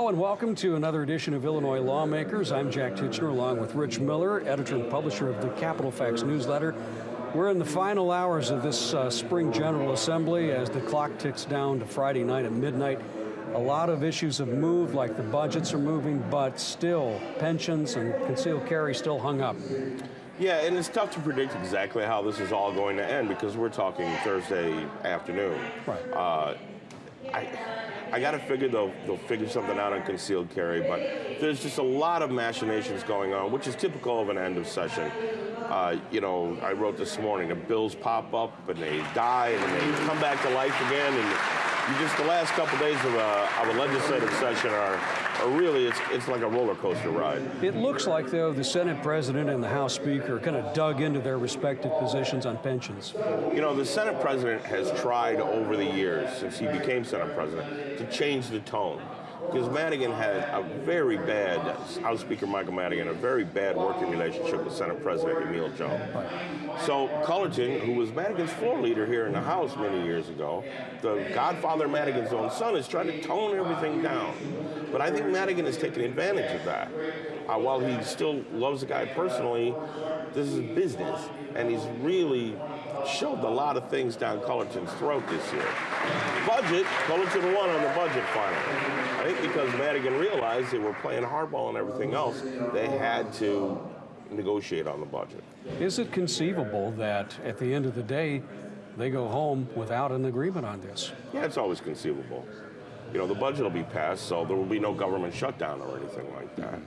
Hello and welcome to another edition of Illinois Lawmakers. I'm Jak Tichenor along with Rich Miller, editor and publisher of the Capitol Fax newsletter. We're in the final hours of this uh, spring General Assembly as the clock ticks down to Friday night at midnight. A lot of issues have moved, like the budgets are moving, but still, pensions and concealed carry still hung up. Yeah, and it's tough to predict exactly how this is all going to end because we're talking Thursday afternoon. Right. Uh, I, I got to figure they'll, they'll figure something out on concealed carry, but there's just a lot of machinations going on, which is typical of an end of session. Uh, you know, I wrote this morning, the bills pop up and they die and they come back to life again. And you just the last couple days of a, of a legislative session are, are Uh, really, it's, it's like a roller coaster ride. It looks like, though, the Senate President and the House Speaker kind of dug into their respective positions on pensions. You know, the Senate President has tried over the years, since he became Senate President, to change the tone because Madigan had a very bad, House Speaker Michael Madigan, a very bad working relationship with Senate President Emil Jones. So Cullerton, who was Madigan's floor leader here in the House many years ago, the godfather of Madigan's own son, is trying to tone everything down. But I think Madigan has taken advantage of that. Uh, while he still loves the guy personally, this is business, and he's really shoved a lot of things down Cullerton's throat this year. Budget, Cullerton won on the budget finally. I think because Madigan realized they were playing hardball and everything else, they had to negotiate on the budget. Is it conceivable that at the end of the day, they go home without an agreement on this? Yeah, it's always conceivable. You know, the budget will be passed, so there will be no government shutdown or anything like that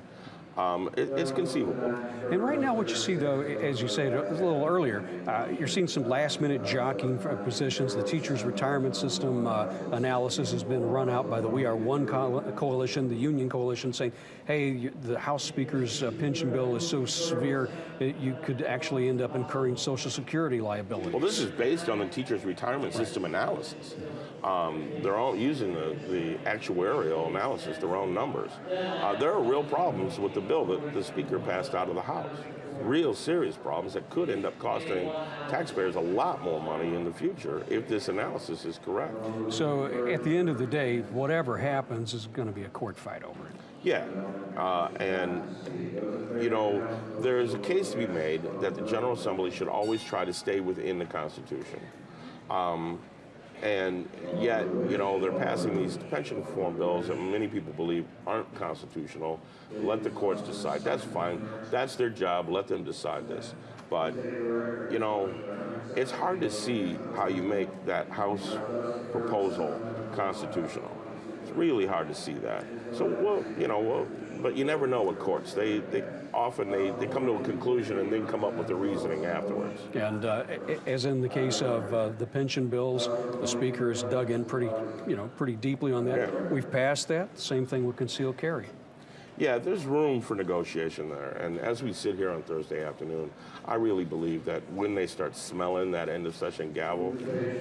um, it, it's conceivable. And right now, what you see, though, as you said a little earlier, uh, you're seeing some last-minute jockeying for positions. The teachers' retirement system uh, analysis has been run out by the We Are One co coalition, the Union Coalition, saying, "Hey, the House Speaker's uh, pension bill is so severe, it, you could actually end up incurring Social Security liability." Well, this is based on the teachers' retirement system analysis. Um, they're all using the, the actuarial analysis, their own numbers. Uh, there are real problems with the bill that the Speaker passed out of the House. Real serious problems that could end up costing taxpayers a lot more money in the future if this analysis is correct. So at the end of the day, whatever happens is going to be a court fight over it. Yeah, uh, and you know, there's a case to be made that the General Assembly should always try to stay within the Constitution. Um, and yet, you know, they're passing these pension reform bills that many people believe aren't constitutional. Let the courts decide. That's fine. That's their job. Let them decide this. But, you know, it's hard to see how you make that House proposal constitutional. Really hard to see that. So, well, you know, well, but you never know with courts. They, they often they, they come to a conclusion and then come up with the reasoning afterwards. And uh, as in the case of uh, the pension bills, the speaker has dug in pretty, you know, pretty deeply on that. Yeah. We've passed that. Same thing with concealed carry. Yeah, there's room for negotiation there. And as we sit here on Thursday afternoon, I really believe that when they start smelling that end of session gavel,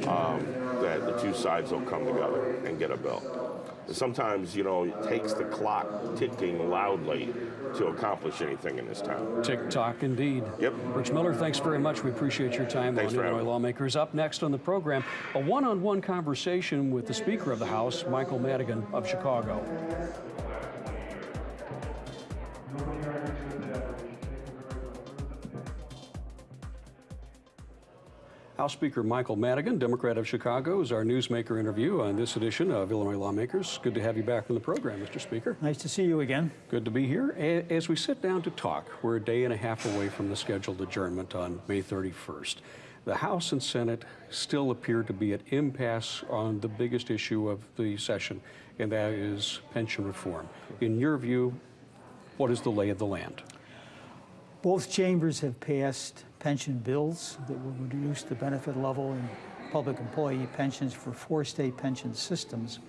um, that the two sides will come together and get a bill. Sometimes, you know, it takes the clock ticking loudly to accomplish anything in this town. Tick tock indeed. Yep. Rich Miller, thanks very much. We appreciate your time thanks on Illinois Lawmakers. Up next on the program, a one-on-one -on -one conversation with the Speaker of the House, Michael Madigan of Chicago. House Speaker Michael Madigan, Democrat of Chicago, is our newsmaker interview on this edition of Illinois Lawmakers. Good to have you back on the program, Mr. Speaker. Nice to see you again. Good to be here. As we sit down to talk, we're a day and a half away from the scheduled adjournment on May 31st. The House and Senate still appear to be at impasse on the biggest issue of the session, and that is pension reform. In your view, what is the lay of the land? Both chambers have passed pension bills that will reduce the benefit level in public employee pensions for four state pension systems.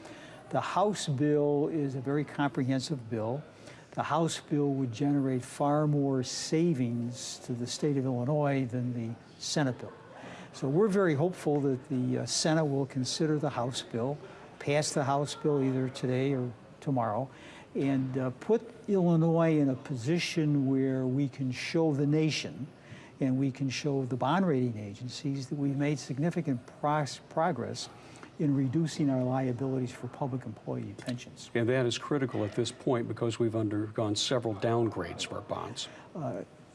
The House bill is a very comprehensive bill. The House bill would generate far more savings to the state of Illinois than the Senate bill. So we're very hopeful that the uh, Senate will consider the House bill, pass the House bill either today or tomorrow, and uh, put Illinois in a position where we can show the nation and we can show the bond rating agencies that we've made significant pro progress in reducing our liabilities for public employee pensions. And that is critical at this point because we've undergone several downgrades for our bonds.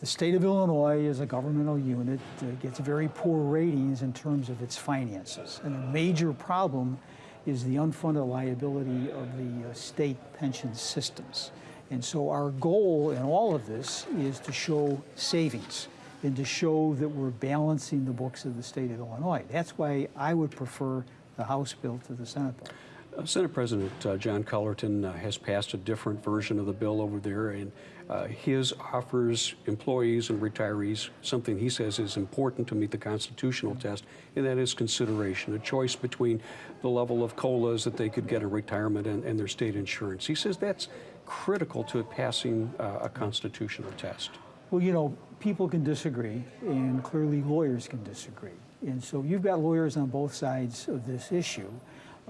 The state of Illinois, is a governmental unit, uh, gets very poor ratings in terms of its finances. And a major problem is the unfunded liability of the uh, state pension systems. And so our goal in all of this is to show savings and to show that we're balancing the books of the state of Illinois. That's why I would prefer the House bill to the Senate bill. Uh, Senate President uh, John Cullerton uh, has passed a different version of the bill over there, and uh, his offers employees and retirees something he says is important to meet the constitutional test, and that is consideration, a choice between the level of COLAs that they could get in retirement and, and their state insurance. He says that's critical to passing uh, a constitutional test. Well, you know, people can disagree, and clearly lawyers can disagree. And so you've got lawyers on both sides of this issue.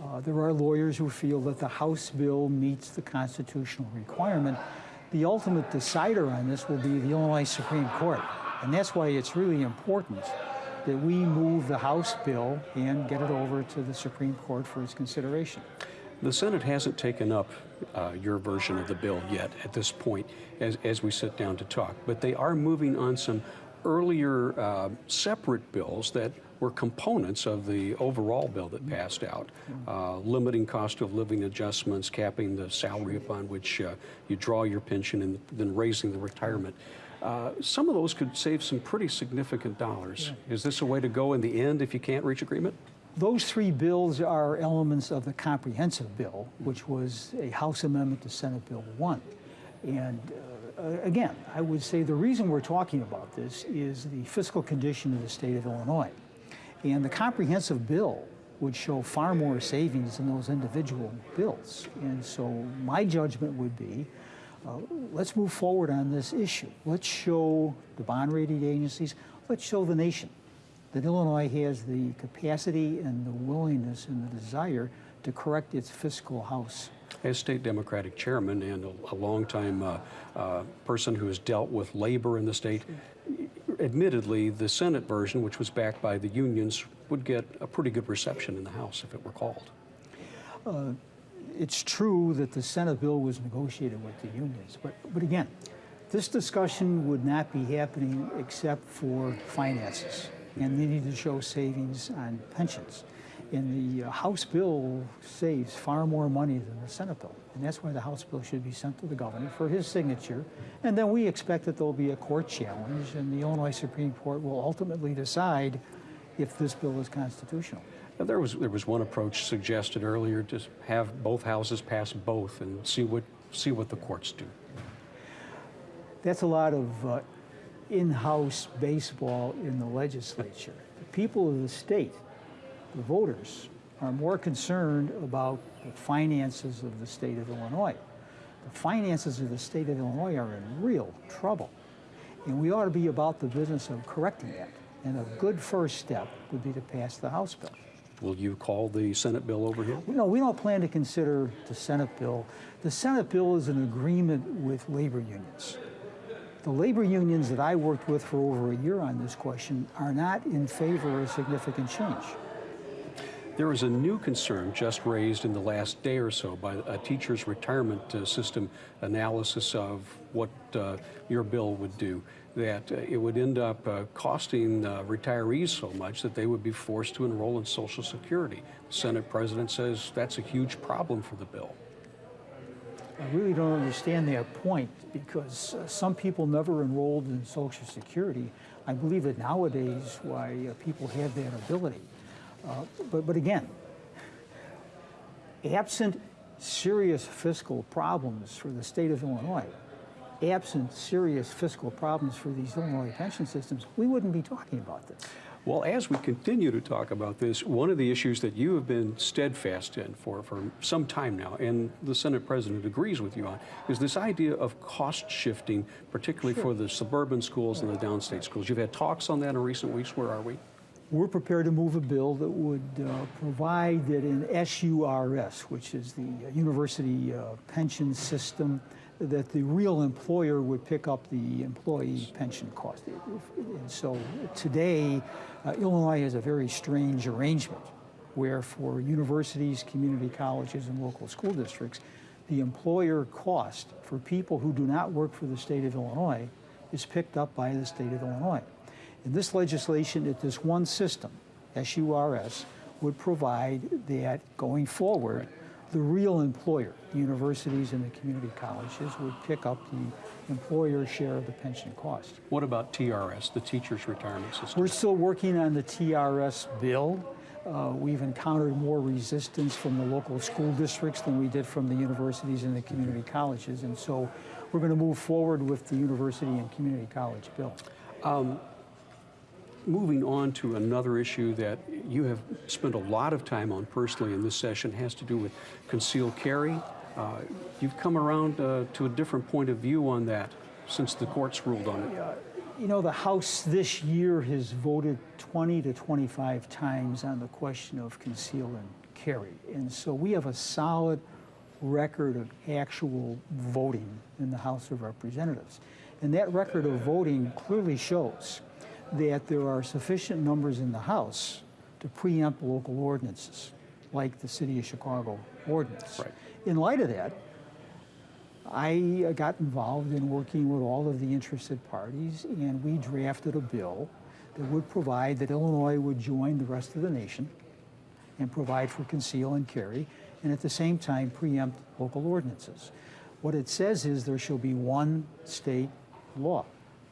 Uh, there are lawyers who feel that the House bill meets the constitutional requirement. The ultimate decider on this will be the Illinois Supreme Court. And that's why it's really important that we move the House bill and get it over to the Supreme Court for its consideration. The Senate hasn't taken up uh, your version of the bill yet at this point as, as we sit down to talk, but they are moving on some earlier uh, separate bills that were components of the overall bill that passed out, uh, limiting cost of living adjustments, capping the salary upon which uh, you draw your pension, and then raising the retirement. Uh, some of those could save some pretty significant dollars. Is this a way to go in the end if you can't reach agreement? Those three bills are elements of the comprehensive bill, which was a House amendment to Senate Bill 1. And uh, again, I would say the reason we're talking about this is the fiscal condition of the state of Illinois. And the comprehensive bill would show far more savings than those individual bills. And so my judgment would be uh, let's move forward on this issue. Let's show the bond rating agencies, let's show the nation that Illinois has the capacity and the willingness and the desire to correct its fiscal house. As state Democratic chairman and a, a longtime uh, uh, person who has dealt with labor in the state, admittedly, the Senate version, which was backed by the unions, would get a pretty good reception in the House if it were called. It's true that the Senate bill was negotiated with the unions, but, but again, this discussion would not be happening except for finances, and they need to show savings on pensions. And the uh, House bill saves far more money than the Senate bill, and that's why the House bill should be sent to the governor for his signature. And then we expect that there'll be a court challenge, and the Illinois Supreme Court will ultimately decide if this bill is constitutional. Now, there was there was one approach suggested earlier to have both houses pass both and see what see what the courts do. That's a lot of uh, in-house baseball in the legislature. The people of the state, the voters, are more concerned about the finances of the state of Illinois. The finances of the state of Illinois are in real trouble. And we ought to be about the business of correcting that. And a good first step would be to pass the House bill. Will you call the Senate bill over here? No, we don't plan to consider the Senate bill. The Senate bill is an agreement with labor unions. The labor unions that I worked with for over a year on this question are not in favor of significant change. There is a new concern just raised in the last day or so by a teacher's retirement uh, system analysis of what uh, your bill would do. That uh, it would end up uh, costing uh, retirees so much that they would be forced to enroll in Social Security. The Senate president says that's a huge problem for the bill. I really don't understand that point because uh, some people never enrolled in Social Security. I believe that nowadays why uh, people have that ability. Uh, but, but again, absent serious fiscal problems for the state of Illinois, absent serious fiscal problems for these Illinois pension systems, we wouldn't be talking about this. Well, as we continue to talk about this, one of the issues that you have been steadfast in for, for some time now, and the Senate President agrees with you on, is this idea of cost shifting, particularly for the suburban schools and the downstate schools. You've had talks on that in recent weeks. Where are we? We're prepared to move a bill that would uh, provide that in SURS, which is the uh, university uh, pension system, that the real employer would pick up the employee pension cost. And so today, uh, Illinois has a very strange arrangement where for universities, community colleges, and local school districts, the employer cost for people who do not work for the state of Illinois is picked up by the state of Illinois. In this legislation, it this one system, SURS, would provide that going forward, the real employer, the universities and the community colleges, would pick up the employer's share of the pension cost. What about TRS, the Teachers Retirement System? We're still working on the TRS bill. Uh, we've encountered more resistance from the local school districts than we did from the universities and the community colleges. And so we're going to move forward with the university and community college bill. Moving on to another issue that you have spent a lot of time on personally in this session has to do with concealed carry. Uh, you've come around uh, to a different point of view on that since the courts ruled on it. You know, the House this year has voted 20 to 25 times on the question of conceal and carry. And so we have a solid record of actual voting in the House of Representatives. And that record of voting clearly shows that there are sufficient numbers in the House to preempt local ordinances, like the City of Chicago ordinance. Right. In light of that, I got involved in working with all of the interested parties, and we drafted a bill that would provide that Illinois would join the rest of the nation and provide for conceal and carry, and at the same time preempt local ordinances. What it says is there shall be one state law,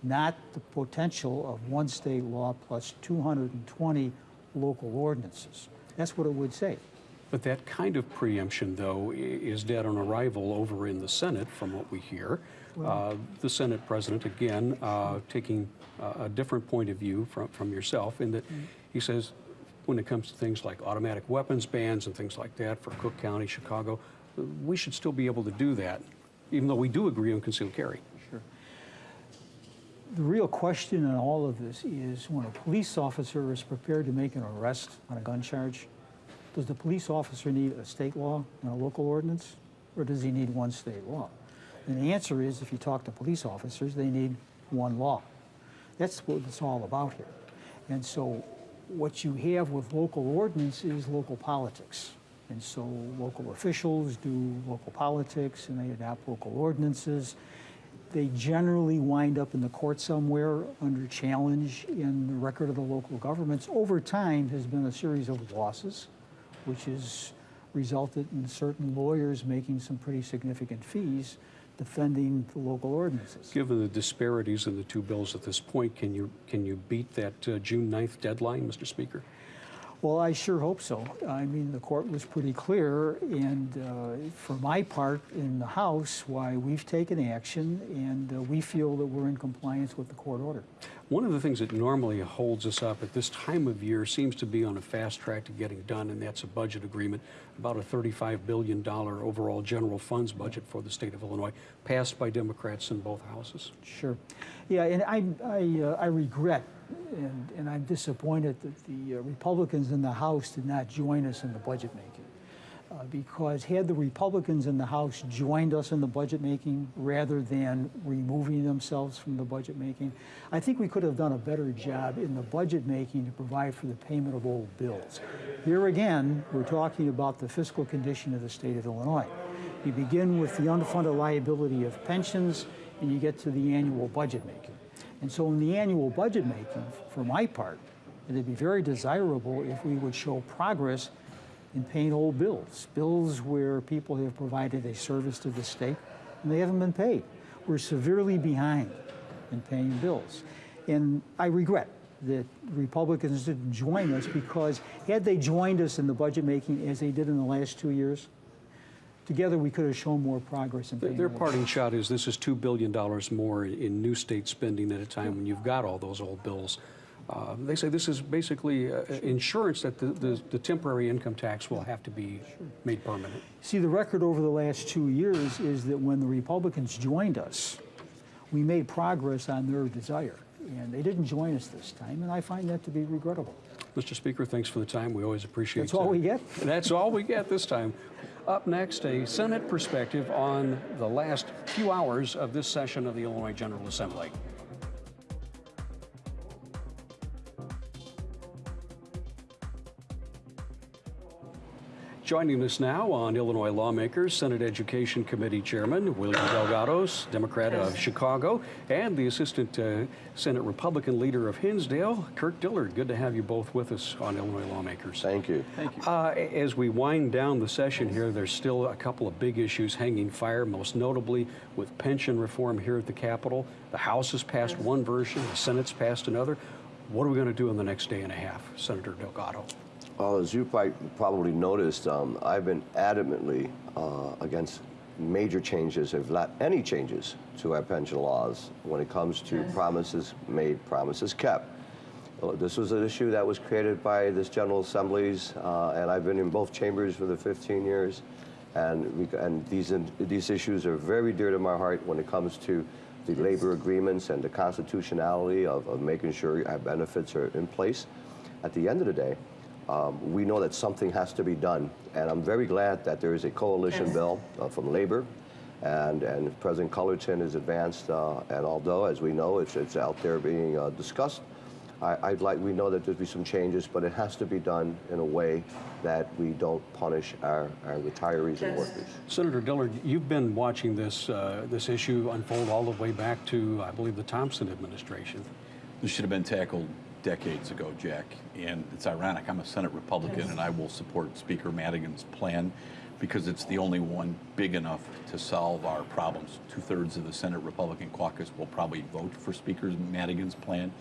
not the potential of one state law plus 220 local ordinances. That's what it would say. But that kind of preemption, though, is dead on arrival over in the Senate, from what we hear. Uh, the Senate president, again, uh, taking uh, a different point of view from, from yourself, in that he says when it comes to things like automatic weapons bans and things like that for Cook County, Chicago, we should still be able to do that, even though we do agree on concealed carry. The real question in all of this is when a police officer is prepared to make an arrest on a gun charge, does the police officer need a state law and a local ordinance, or does he need one state law? And the answer is, if you talk to police officers, they need one law. That's what it's all about here. And so what you have with local ordinance is local politics. And so local officials do local politics and they adopt local ordinances. They generally wind up in the court somewhere under challenge in the record of the local governments. Over time has been a series of losses, which has resulted in certain lawyers making some pretty significant fees defending the local ordinances. Given the disparities in the two bills at this point, can you, can you beat that uh, June 9th deadline, Mr. Speaker? Well, I sure hope so. I mean, the court was pretty clear, and uh, for my part in the House, why we've taken action, and uh, we feel that we're in compliance with the court order. One of the things that normally holds us up at this time of year seems to be on a fast track to getting done, and that's a budget agreement, about a $35 billion overall general funds budget for the state of Illinois, passed by Democrats in both houses. Sure. Yeah, and I, I, uh, I regret and, and I'm disappointed that the uh, Republicans in the House did not join us in the budget making. Uh, because had the Republicans in the House joined us in the budget making rather than removing themselves from the budget making, I think we could have done a better job in the budget making to provide for the payment of old bills. Here again, we're talking about the fiscal condition of the state of Illinois. You begin with the unfunded liability of pensions, and you get to the annual budget making. And so in the annual budget making, for my part, it'd be very desirable if we would show progress in paying old bills, bills where people have provided a service to the state and they haven't been paid. We're severely behind in paying bills. And I regret that Republicans didn't join us because had they joined us in the budget making as they did in the last two years, together we could have shown more progress in Their- paying Their old parting shot is this is $2 billion more in new state spending at a time when you've got all those old bills. Uh, They say this is basically uh, insurance that the- the the temporary income tax will have to be made permanent. See, the record over the last two years is that when the Republicans joined us, we made progress on their desire. And they didn't join us this time, and I find that to be regrettable. Mr. Speaker, thanks for the time. We always appreciate it. That's all uh, we get? That's all we get this time. Up next, a Senate perspective on the last few hours of this session of the Illinois General Assembly. Joining us now on Illinois Lawmakers, Senate Education Committee Chairman William Delgados, Democrat of Chicago, and the Assistant uh, Senate Republican Leader of Hinsdale, Kirk Dillard. Good to have you both with us on Illinois Lawmakers. Thank you. Thank you. Uh, as we wind down the session here, there's still a couple of big issues hanging fire, most notably with pension reform here at the Capitol. The House has passed one version, the Senate's passed another. What are we going to do in the next day and a half, Senator Delgado? Well, as you probably, probably noticed, um, I've been adamantly uh, against major changes, if not any changes, to our pension laws when it comes to promises made, promises kept. Well, This was an issue that was created by this General Assemblies, uh, and I've been in both chambers for the 15 years. And, we, and these, these issues are very dear to my heart when it comes to the labor agreements and the constitutionality of, of making sure our benefits are in place. At the end of the day, um, we know that something has to be done. And I'm very glad that there is a coalition bill uh, from labor and, and President Cullerton has advanced, uh, and although, as we know, it's, it's out there being uh, discussed, I, I'd like, we know that there'll be some changes, but it has to be done in a way that we don't punish our, our retirees and workers. Senator Dillard, you've been watching this, uh, this issue unfold all the way back to, I believe, the Thompson administration. This should have been tackled decades ago, Jack. And it's ironic, I'm a Senate Republican and I will support Speaker Madigan's plan because it's the only one big enough to solve our problems. Two thirds of the Senate Republican caucus will probably vote for Speaker Madigan's plan.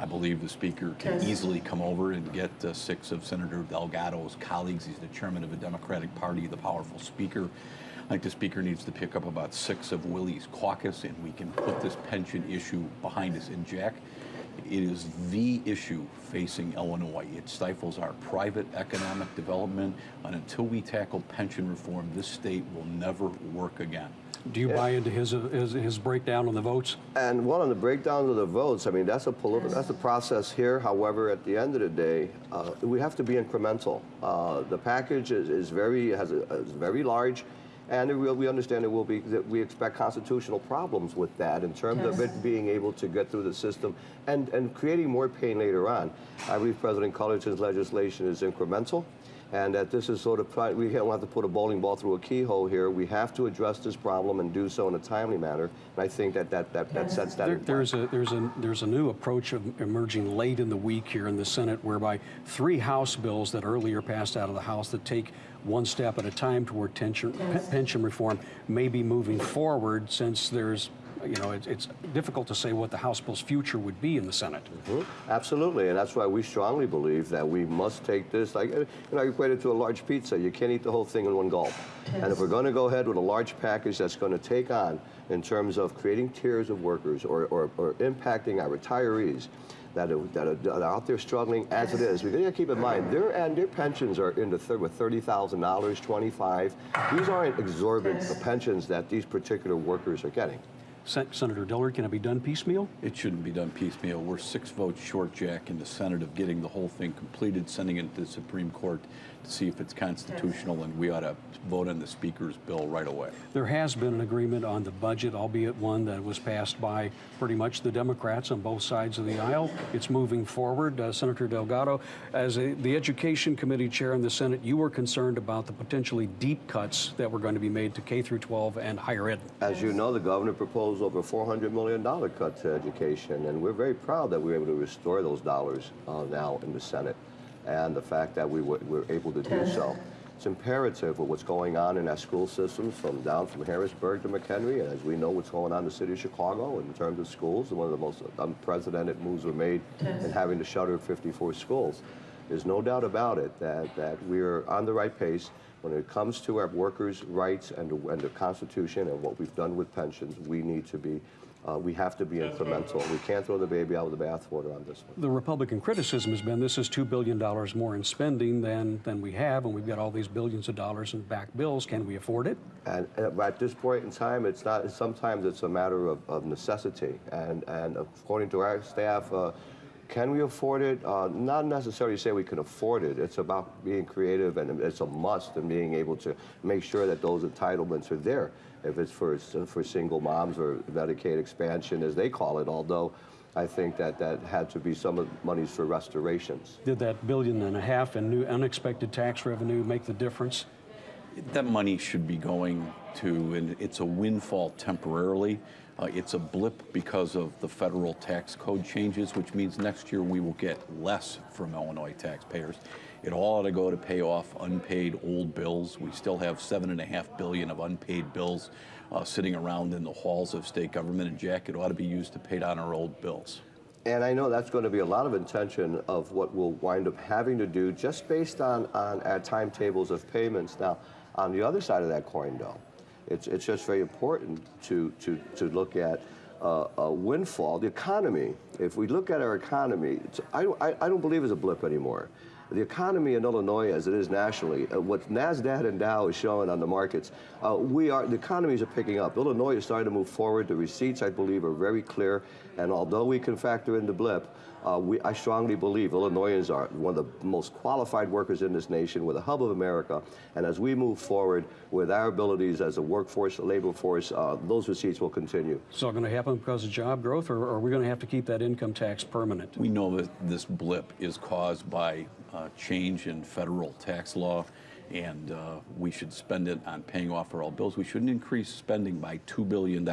I believe the Speaker can easily come over and get uh, six of Senator Delgado's colleagues. He's the chairman of the Democratic Party, the powerful Speaker. I think the Speaker needs to pick up about six of Willie's caucus and we can put this pension issue behind us. And Jack, it is the issue facing Illinois. It stifles our private economic development, and until we tackle pension reform, this state will never work again. Do you buy into his, his, his breakdown on the votes? And one on the breakdown of the votes, I mean, that's a political, that's a process here. However, at the end of the day, uh, we have to be incremental. Uh, the package is, is very, has a, is very large. And will, we understand it will be, that we expect constitutional problems with that in terms of it being able to get through the system and, and creating more pain later on. I believe President Cullerton's legislation is incremental and that this is sort of, we don't have to put a bowling ball through a keyhole here. We have to address this problem and do so in a timely manner. And I think that that, that, that sets that There, in there's a there's a there's a new approach of emerging late in the week here in the Senate, whereby three House bills that earlier passed out of the House that take one step at a time toward tension, pe- pension reform may be moving forward since there's you know it's, it's difficult to say what the House bill's future would be in the Senate. Mhm. Absolutely, and that's why we strongly believe that we must take this, like, you know, I equate it to a large pizza. You can't eat the whole thing in one gulp. And if we're going to go ahead with a large package that's going to take on, in terms of creating tiers of workers or, or, or impacting our retirees, that are, that, are, that are out there struggling as it is. We got to keep in mind their and their pensions are in the third with thirty thousand dollars, twenty five. These aren't exorbitant pensions that these particular workers are getting. Sen- Senator Dillard, can it be done piecemeal? It shouldn't be done piecemeal. We're six votes short, Jack, in the Senate of getting the whole thing completed, sending it to the Supreme Court to see if it's constitutional, and we ought to vote on the Speaker's bill right away. There has been an agreement on the budget, albeit one that was passed by pretty much the Democrats on both sides of the aisle. It's moving forward. Uh, Senator Delgado, as a, the Education Committee Chair in the Senate, you were concerned about the potentially deep cuts that were going to be made to K through 12 and higher ed. As you know, the governor proposed over $400 million cut to education, and we're very proud that we were able to restore those dollars uh, now in the Senate, and the fact that we were, were able to do so. It's imperative with what's going on in our school systems, from down from Harrisburg to McHenry, and as we know what's going on in the city of Chicago in terms of schools, one of the most unprecedented moves were made in having to shutter 54 schools. There's no doubt about it that, that we're on the right pace. When it comes to our workers' rights and and the Constitution and what we've done with pensions, we need to be, uh, we have to be incremental. We can't throw the baby out with the bathwater on this one. The Republican criticism has been this is $2 billion more in spending than, than we have, and we've got all these billions of dollars in back bills. Can we afford it? And, and at this point in time, it's not. Sometimes it's a matter of, of necessity. And and according to our staff, uh, can we afford it? Uh, not necessarily say we can afford it. It's about being creative, and it's a must, and being able to make sure that those entitlements are there. If it's for for single moms or Medicaid expansion, as they call it, although I think that that had to be some of the monies for restorations. Did that billion and a half in new unexpected tax revenue make the difference? That money should be going to, and it's a windfall temporarily. Uh, it's a blip because of the federal tax code changes, which means next year we will get less from Illinois taxpayers. It all ought to go to pay off unpaid old bills. We still have seven and a half billion of unpaid bills uh, sitting around in the halls of state government. And Jack, it ought to be used to pay down our old bills. And I know that's going to be a lot of intention of what we'll wind up having to do just based on, on our timetables of payments. Now, on the other side of that coin, though, it's, it's just very important to, to, to look at uh, a windfall. The economy, if we look at our economy, I, don't- I, I don't believe it's a blip anymore. The economy in Illinois, as it is nationally, uh, what NASDAQ and Dow is showing on the markets, uh, we are, the economies are picking up. Illinois is starting to move forward. The receipts, I believe, are very clear. And although we can factor in the blip, uh, we, I strongly believe Illinoisans are one of the most qualified workers in this nation. We're the hub of America. And as we move forward with our abilities as a workforce, a labor force, uh, those receipts will continue. Is it all going to happen because of job growth, or are we going to have to keep that income tax permanent? We know that this blip is caused by uh, change in federal tax law, and uh, we should spend it on paying off our old bills. We shouldn't increase spending by $2 billion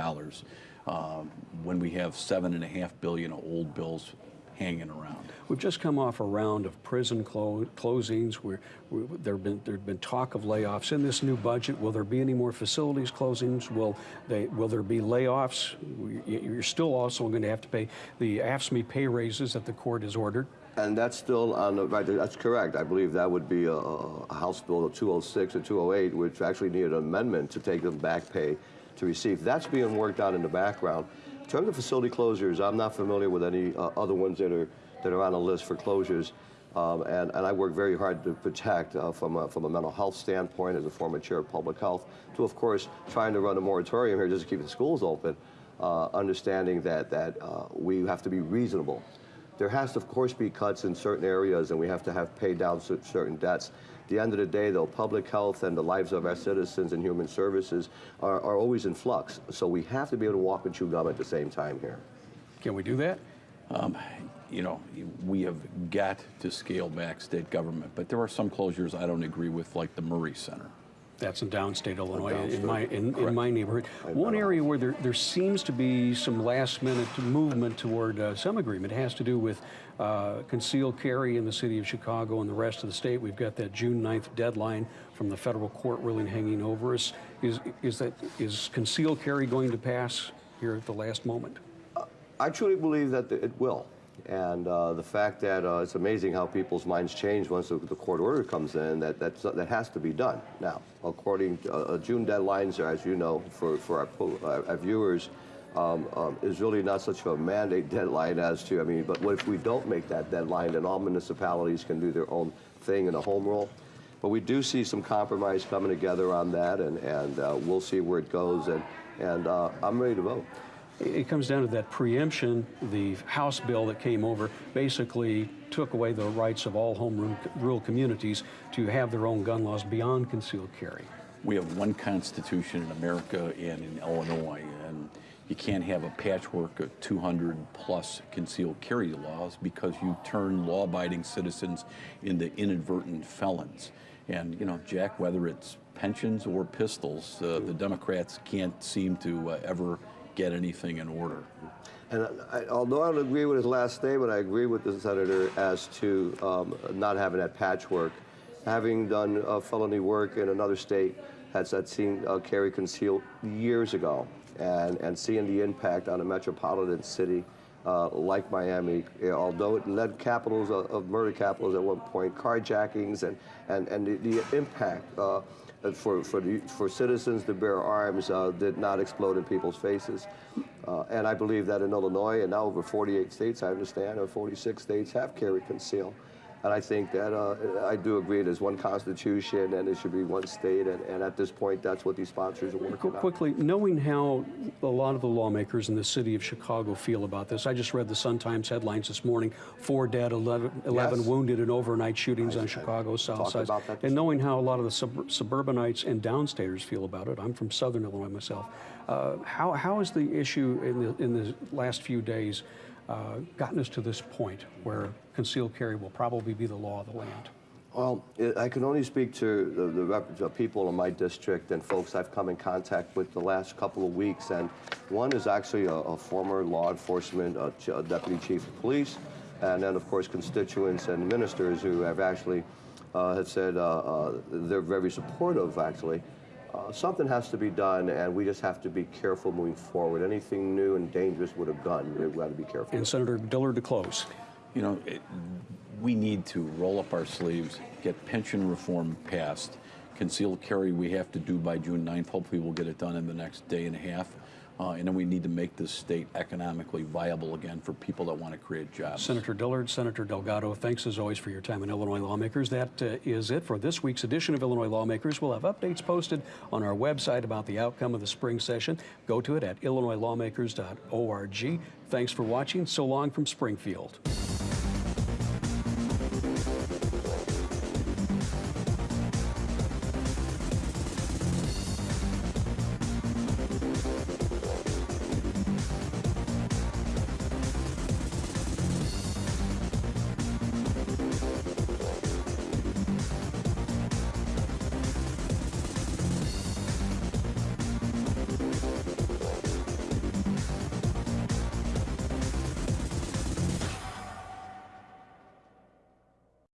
uh, when we have 7.5 billion of old bills hanging around. We've just come off a round of prison clo- closings. Where there have been there been talk of layoffs in this new budget. Will there be any more facilities closings? Will they will there be layoffs? You're still also going to have to pay the AFSCME pay raises that the court has ordered. And that's still on the, right, that's correct. I believe that would be a, a House Bill 206 or 208, which actually needed an amendment to take them back pay to receive. That's being worked out in the background. In terms of facility closures, I'm not familiar with any uh, other ones that are, that are on the list for closures. Um, and, and I work very hard to protect uh, from, a, from a mental health standpoint as a former chair of public health to, of course, trying to run a moratorium here just to keep the schools open, uh, understanding that, that uh, we have to be reasonable. There has to, of course, be cuts in certain areas, and we have to have paid down cer- certain debts. At the end of the day, though, public health and the lives of our citizens and human services are, are always in flux. So we have to be able to walk and chew gum at the same time here. Can we do that? Um, you know, we have got to scale back state government, but there are some closures I don't agree with, like the Murray Center. That's in downstate Illinois, downstate. in my in, in my neighborhood. One area where there, there seems to be some last minute movement toward uh, some agreement has to do with uh, concealed carry in the city of Chicago and the rest of the state. We've got that June 9th deadline from the federal court ruling hanging over us. Is is that is concealed carry going to pass here at the last moment? I truly believe that it will. And uh, the fact that uh, it's amazing how people's minds change once the, court order comes in, that, that has to be done. Now, according to uh, June deadlines, as you know, for, for our, po- our, viewers, um, um, is really not such a mandate deadline as to, I mean, but what if we don't make that deadline, then all municipalities can do their own thing in a home rule? But we do see some compromise coming together on that, and, and uh, we'll see where it goes, and, and uh, I'm ready to vote. It comes down to that preemption. The House bill that came over basically took away the rights of all home rule, communities to have their own gun laws beyond concealed carry. We have one constitution in America and in Illinois, and you can't have a patchwork of 200 plus concealed carry laws because you turn law abiding citizens into inadvertent felons. And, you know, Jack, whether it's pensions or pistols, uh, the Democrats can't seem to uh, ever get anything in order. And I, although I don't agree with his last statement, I agree with the senator as to um, not having that patchwork. Having done uh, felony work in another state, has had seen uh, carry concealed years ago, and and seeing the impact on a metropolitan city uh, like Miami, although it led capitals of, of murder capitals at one point, carjackings, and and and the, the impact. Uh, for, for, the, for citizens to bear arms uh, did not explode in people's faces. Uh, and I believe that in Illinois, and now over 48 states, I understand, or 46 states have carry conceal. And I think that uh, I do agree there's one constitution and it should be one state. And, and at this point, that's what these sponsors are working Qu- on. Quickly, knowing how a lot of the lawmakers in the city of Chicago feel about this, I just read the Sun Times headlines this morning: four dead, 11, 11 Yes. wounded in overnight shootings I- on Chicago's south side. about that this And knowing how a lot of the sub- suburbanites and downstaters feel about it, I'm from Southern Illinois myself. Uh, how how is the issue in the in the last few days? Uh, gotten us to this point where concealed carry will probably be the law of the land? Well, I can only speak to the, the, people in my district and folks I've come in contact with the last couple of weeks. And one is actually a, a former law enforcement uh, ch- uh, deputy chief of police, and then of course constituents and ministers who have actually uh, have said uh, uh, they're very supportive. Actually, uh, something has to be done, and we just have to be careful moving forward. Anything new and dangerous with a gun, we've got to be careful. And Senator Dillard to close. You know, it, we need to roll up our sleeves, get pension reform passed. Concealed carry we have to do by June 9th. Hopefully, we'll get it done in the next day and a half. Uh, and then we need to make this state economically viable again for people that want to create jobs. Senator Dillard, Senator Delgado, thanks as always for your time in Illinois Lawmakers. That uh, is it for this week's edition of Illinois Lawmakers. We'll have updates posted on our website about the outcome of the spring session. Go to it at illinoislawmakers.org. Thanks for watching. So long from Springfield.